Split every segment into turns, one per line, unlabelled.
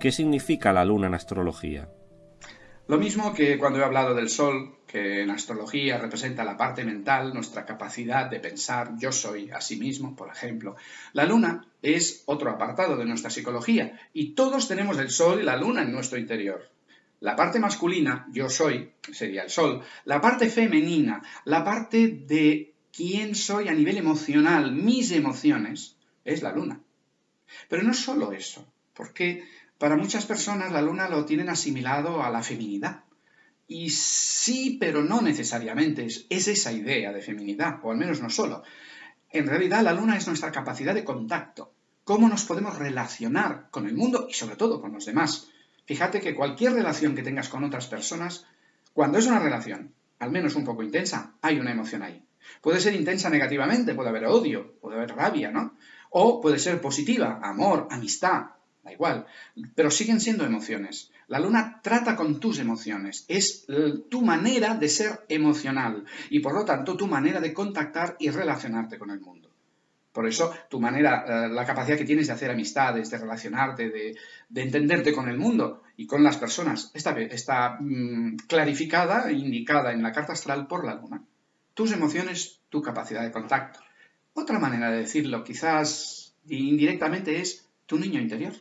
¿Qué significa la luna en astrología?
Lo mismo que cuando he hablado del Sol, que en astrología representa la parte mental, nuestra capacidad de pensar yo soy a sí mismo, por ejemplo. La Luna es otro apartado de nuestra psicología y todos tenemos el Sol y la Luna en nuestro interior. La parte masculina, yo soy, sería el Sol. La parte femenina, la parte de quién soy a nivel emocional, mis emociones, es la Luna. Pero no solo eso, porque para muchas personas la luna lo tienen asimilado a la feminidad. Y sí, pero no necesariamente. Es, esa idea de feminidad, o al menos no solo. En realidad la luna es nuestra capacidad de contacto. Cómo nos podemos relacionar con el mundo y sobre todo con los demás. Fíjate que cualquier relación que tengas con otras personas, cuando es una relación, al menos un poco intensa, hay una emoción ahí. Puede ser intensa negativamente, puede haber odio, puede haber rabia, ¿no? O puede ser positiva, amor, amistad, igual, pero siguen siendo emociones. La luna trata con tus emociones, es tu manera de ser emocional y por lo tanto tu manera de contactar y relacionarte con el mundo. Por eso tu manera, eh, la capacidad que tienes de hacer amistades, de relacionarte, de, entenderte con el mundo y con las personas, está, está mm, clarificada e indicada en la carta astral por la luna. Tus emociones, tu capacidad de contacto. Otra manera de decirlo, quizás indirectamente, es tu niño interior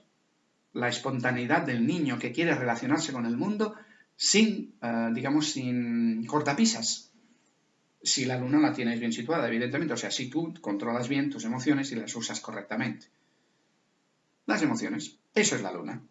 la espontaneidad del niño que quiere relacionarse con el mundo sin, eh, digamos, sin cortapisas. Si la luna la tienes bien situada, evidentemente, o sea, si tú controlas bien tus emociones y las usas correctamente. Las emociones, eso es la luna.